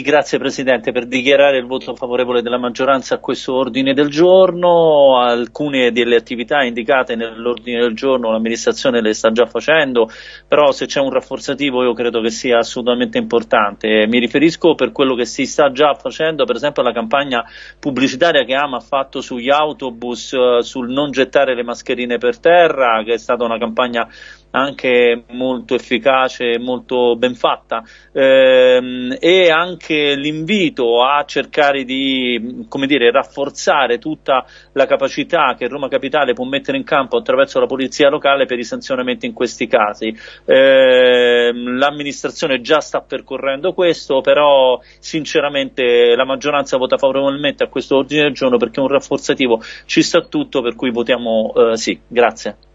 Grazie Presidente per dichiarare il voto favorevole della maggioranza a questo ordine del giorno. Alcune delle attività indicate nell'ordine del giorno l'amministrazione le sta già facendo, però se c'è un rafforzativo io credo che sia assolutamente importante. Mi riferisco per quello che si sta già facendo, per esempio alla campagna pubblicitaria che Ama ha fatto sugli autobus eh, sul non gettare le mascherine per terra, che è stata una campagna anche molto efficace, molto ben fatta ehm, e anche l'invito a cercare di dire, rafforzare tutta la capacità che Roma Capitale può mettere in campo attraverso la polizia locale per i sanzionamenti in questi casi. Ehm, l'amministrazione già sta percorrendo questo, però sinceramente la maggioranza vota favorevolmente a questo ordine del giorno perché un rafforzativo ci sta tutto, per cui votiamo eh, sì. Grazie.